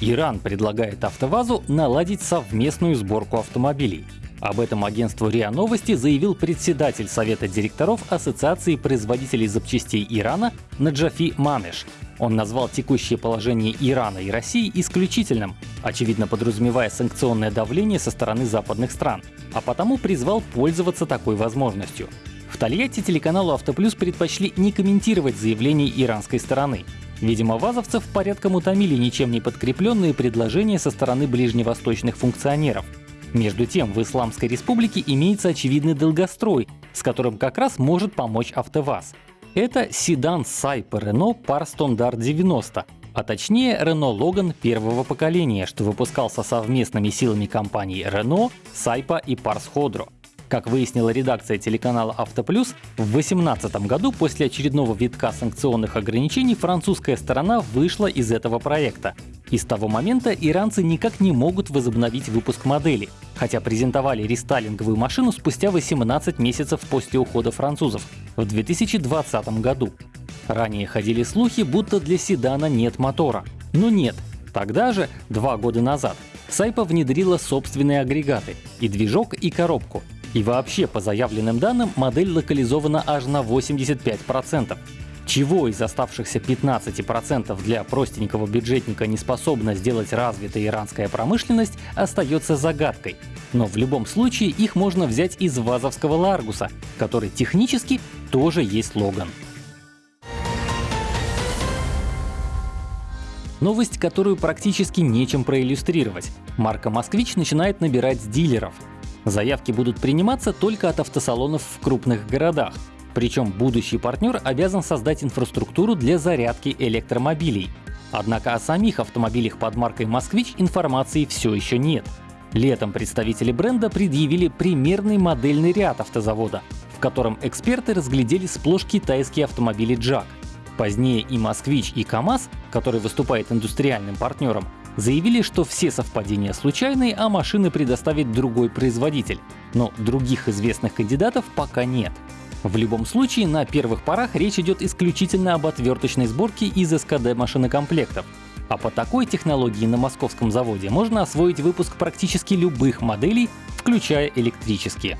Иран предлагает АвтоВАЗу наладить совместную сборку автомобилей. Об этом агентству РИА Новости заявил председатель Совета директоров Ассоциации производителей запчастей Ирана Наджафи Манеш. Он назвал текущее положение Ирана и России исключительным, очевидно подразумевая санкционное давление со стороны западных стран, а потому призвал пользоваться такой возможностью. В Тольятти телеканалу «Автоплюс» предпочли не комментировать заявление иранской стороны. Видимо, вазовцев порядком утомили ничем не подкрепленные предложения со стороны ближневосточных функционеров — между тем, в Исламской республике имеется очевидный долгострой, с которым как раз может помочь АвтоВАЗ. Это седан Сайпа Renault Par Standard 90, а точнее Renault Logan первого поколения, что выпускался совместными силами компаний Renault, Сайпа и Pars Hodro. Как выяснила редакция телеканала «Автоплюс», в 2018 году после очередного витка санкционных ограничений французская сторона вышла из этого проекта. И с того момента иранцы никак не могут возобновить выпуск модели, хотя презентовали рестайлинговую машину спустя 18 месяцев после ухода французов в 2020 году. Ранее ходили слухи, будто для седана нет мотора. Но нет. Тогда же, два года назад, Сайпа внедрила собственные агрегаты — и движок, и коробку, и вообще, по заявленным данным, модель локализована аж на 85%. Чего из оставшихся 15% для простенького бюджетника не способна сделать развитая иранская промышленность, остается загадкой. Но в любом случае их можно взять из вазовского Ларгуса, который технически тоже есть Логан. Новость, которую практически нечем проиллюстрировать. Марка «Москвич» начинает набирать дилеров. Заявки будут приниматься только от автосалонов в крупных городах. Причем будущий партнер обязан создать инфраструктуру для зарядки электромобилей. Однако о самих автомобилях под маркой «Москвич» информации все еще нет. Летом представители бренда предъявили примерный модельный ряд автозавода, в котором эксперты разглядели сплошь китайские автомобили «Джак». Позднее и «Москвич», и «КамАЗ», который выступает индустриальным партнером, заявили, что все совпадения случайные, а машины предоставит другой производитель. Но других известных кандидатов пока нет. В любом случае, на первых порах речь идет исключительно об отверточной сборке из СКД машинокомплектов. А по такой технологии на московском заводе можно освоить выпуск практически любых моделей, включая электрические.